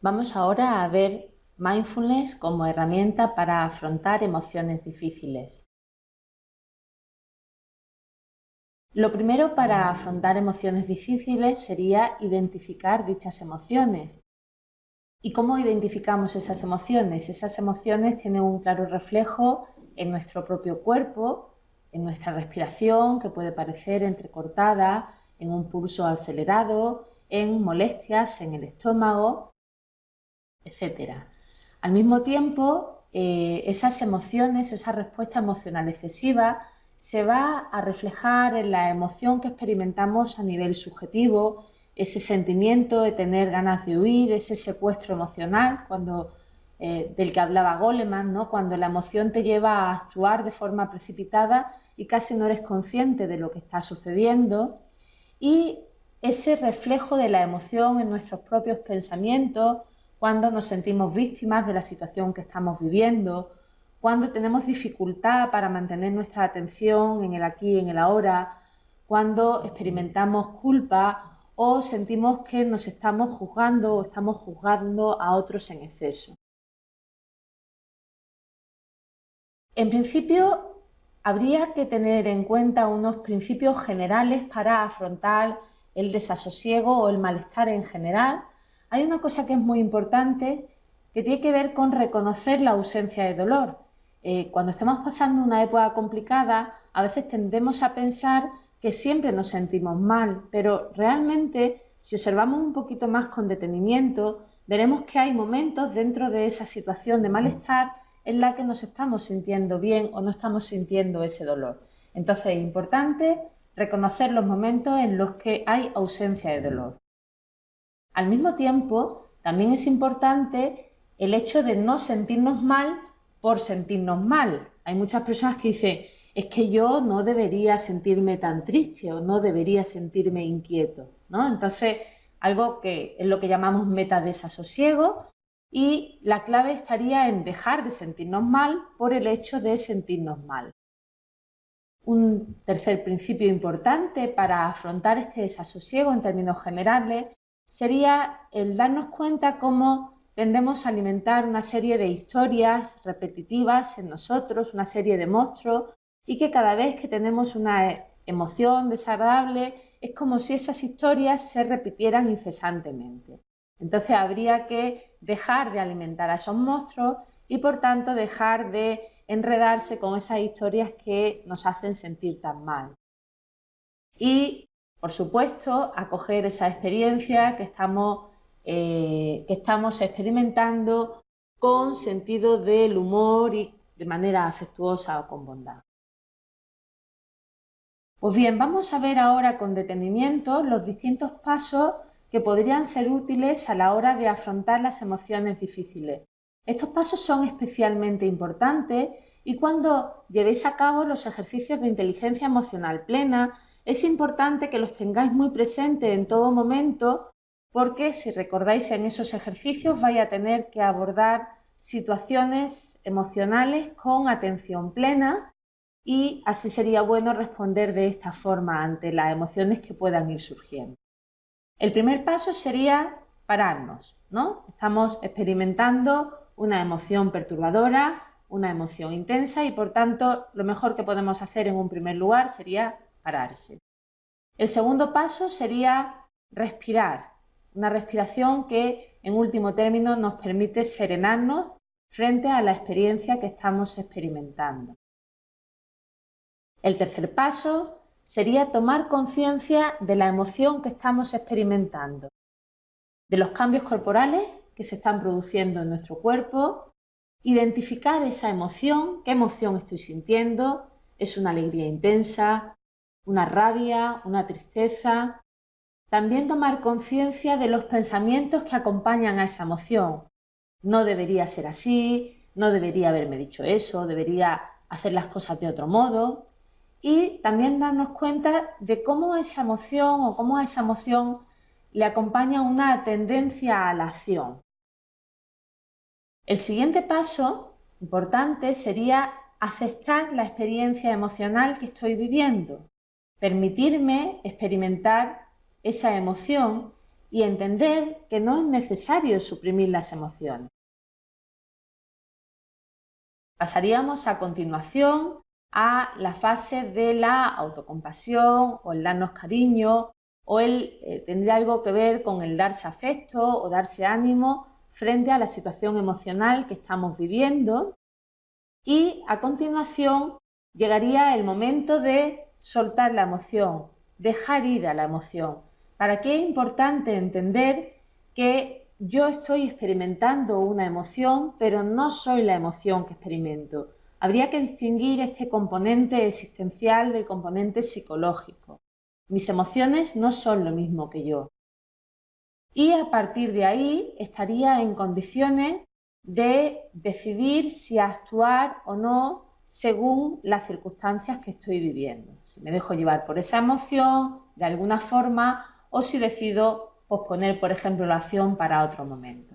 Vamos ahora a ver mindfulness como herramienta para afrontar emociones difíciles. Lo primero para afrontar emociones difíciles sería identificar dichas emociones. ¿Y cómo identificamos esas emociones? Esas emociones tienen un claro reflejo en nuestro propio cuerpo, en nuestra respiración, que puede parecer entrecortada, en un pulso acelerado, en molestias en el estómago, etc. Al mismo tiempo, eh, esas emociones, esa respuesta emocional excesiva, se va a reflejar en la emoción que experimentamos a nivel subjetivo, ese sentimiento de tener ganas de huir, ese secuestro emocional cuando, eh, del que hablaba Goleman, ¿no? cuando la emoción te lleva a actuar de forma precipitada y casi no eres consciente de lo que está sucediendo, y ese reflejo de la emoción en nuestros propios pensamientos, cuando nos sentimos víctimas de la situación que estamos viviendo, cuando tenemos dificultad para mantener nuestra atención en el aquí y en el ahora, cuando experimentamos culpa o sentimos que nos estamos juzgando o estamos juzgando a otros en exceso. En principio, habría que tener en cuenta unos principios generales para afrontar el desasosiego o el malestar en general hay una cosa que es muy importante que tiene que ver con reconocer la ausencia de dolor. Eh, cuando estamos pasando una época complicada, a veces tendemos a pensar que siempre nos sentimos mal, pero realmente si observamos un poquito más con detenimiento, veremos que hay momentos dentro de esa situación de malestar en la que nos estamos sintiendo bien o no estamos sintiendo ese dolor. Entonces es importante reconocer los momentos en los que hay ausencia de dolor. Al mismo tiempo, también es importante el hecho de no sentirnos mal por sentirnos mal. Hay muchas personas que dicen, es que yo no debería sentirme tan triste o no debería sentirme inquieto. ¿no? Entonces, algo que es lo que llamamos meta desasosiego y la clave estaría en dejar de sentirnos mal por el hecho de sentirnos mal. Un tercer principio importante para afrontar este desasosiego en términos generales sería el darnos cuenta cómo tendemos a alimentar una serie de historias repetitivas en nosotros, una serie de monstruos, y que cada vez que tenemos una emoción desagradable es como si esas historias se repitieran incesantemente. Entonces habría que dejar de alimentar a esos monstruos y por tanto dejar de enredarse con esas historias que nos hacen sentir tan mal. Y por supuesto, acoger esa experiencia que estamos, eh, que estamos experimentando con sentido del humor y de manera afectuosa o con bondad. Pues bien, vamos a ver ahora con detenimiento los distintos pasos que podrían ser útiles a la hora de afrontar las emociones difíciles. Estos pasos son especialmente importantes y cuando llevéis a cabo los ejercicios de inteligencia emocional plena, es importante que los tengáis muy presentes en todo momento porque si recordáis en esos ejercicios vais a tener que abordar situaciones emocionales con atención plena y así sería bueno responder de esta forma ante las emociones que puedan ir surgiendo. El primer paso sería pararnos, ¿no? Estamos experimentando una emoción perturbadora, una emoción intensa y por tanto lo mejor que podemos hacer en un primer lugar sería El segundo paso sería respirar, una respiración que en último término nos permite serenarnos frente a la experiencia que estamos experimentando. El tercer paso sería tomar conciencia de la emoción que estamos experimentando, de los cambios corporales que se están produciendo en nuestro cuerpo, identificar esa emoción, qué emoción estoy sintiendo, es una alegría intensa, una rabia, una tristeza. También tomar conciencia de los pensamientos que acompañan a esa emoción. No debería ser así, no debería haberme dicho eso, debería hacer las cosas de otro modo. Y también darnos cuenta de cómo esa emoción o cómo a esa emoción le acompaña una tendencia a la acción. El siguiente paso importante sería aceptar la experiencia emocional que estoy viviendo permitirme experimentar esa emoción y entender que no es necesario suprimir las emociones. Pasaríamos a continuación a la fase de la autocompasión o el darnos cariño o el eh, tendría algo que ver con el darse afecto o darse ánimo frente a la situación emocional que estamos viviendo y a continuación llegaría el momento de soltar la emoción, dejar ir a la emoción. ¿Para qué es importante entender que yo estoy experimentando una emoción, pero no soy la emoción que experimento? Habría que distinguir este componente existencial del componente psicológico. Mis emociones no son lo mismo que yo. Y a partir de ahí estaría en condiciones de decidir si actuar o no según las circunstancias que estoy viviendo. Si me dejo llevar por esa emoción de alguna forma o si decido posponer, por ejemplo, la acción para otro momento.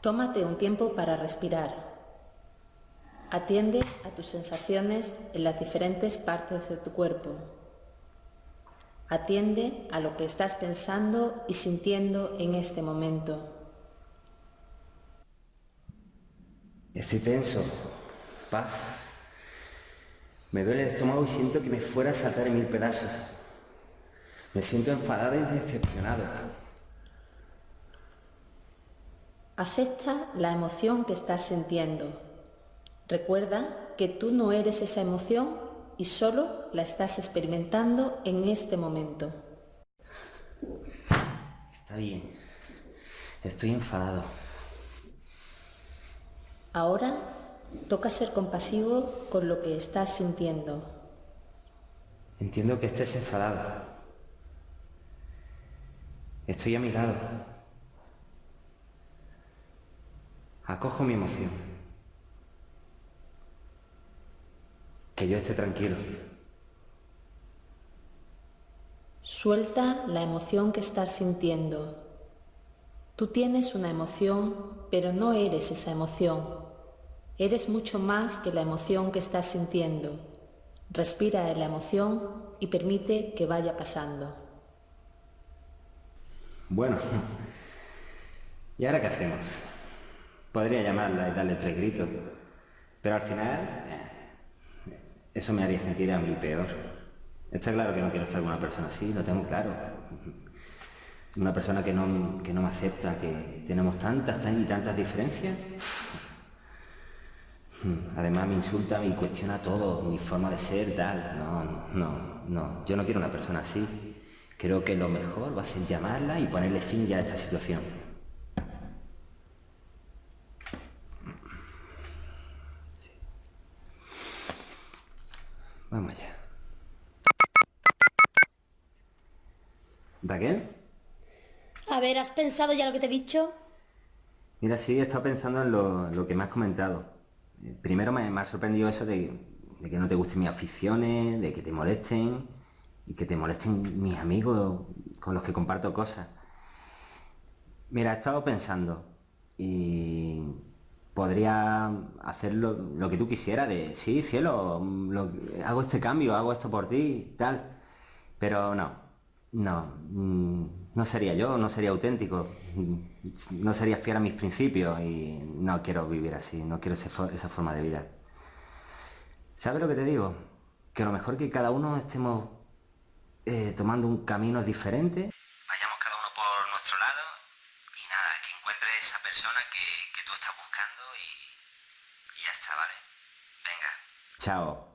Tómate un tiempo para respirar. Atiende a tus sensaciones en las diferentes partes de tu cuerpo. Atiende a lo que estás pensando y sintiendo en este momento. Estoy tenso. Paz. Me duele el estómago y siento que me fuera a saltar en mil pedazos. Me siento enfadado y decepcionado. Acepta la emoción que estás sintiendo. Recuerda que tú no eres esa emoción y solo la estás experimentando en este momento. Está bien. Estoy enfadado. Ahora toca ser compasivo con lo que estás sintiendo. Entiendo que estés enfadado. Estoy a mi lado. Acojo mi emoción. Que yo esté tranquilo. Suelta la emoción que estás sintiendo. Tú tienes una emoción, pero no eres esa emoción. Eres mucho más que la emoción que estás sintiendo. Respira la emoción y permite que vaya pasando. Bueno, ¿y ahora qué hacemos? Podría llamarla y darle tres gritos, pero al final eh, eso me haría sentir a mí peor. Está claro que no quiero estar con una persona así, lo tengo claro una persona que no, me acepta, que tenemos tantas, y tantas diferencias. Además me insulta, me cuestiona todo, mi forma de ser, tal. No, no, no. Yo no quiero una persona así. Creo que lo mejor va a ser llamarla y ponerle fin ya a esta situación. Vamos allá. ¿Raquel? A ver, ¿has pensado ya lo que te he dicho? Mira, sí, he estado pensando en lo, que me has comentado. Eh, primero me, ha sorprendido eso de, que no te gusten mis aficiones, de que te molesten y que te molesten mis amigos con los que comparto cosas. Mira, he estado pensando y podría hacer lo, que tú quisieras, de sí, cielo, hago este cambio, hago esto por ti, tal. Pero no, no. Mm, no sería yo, no sería auténtico, no sería fiel a mis principios y no quiero vivir así, no quiero esa forma de vida. ¿Sabes lo que te digo? Que a lo mejor que cada uno estemos eh, tomando un camino diferente, vayamos y nada, que encuentres esa persona que, tú estás buscando y, y ya está, ¿vale? Venga. Chao.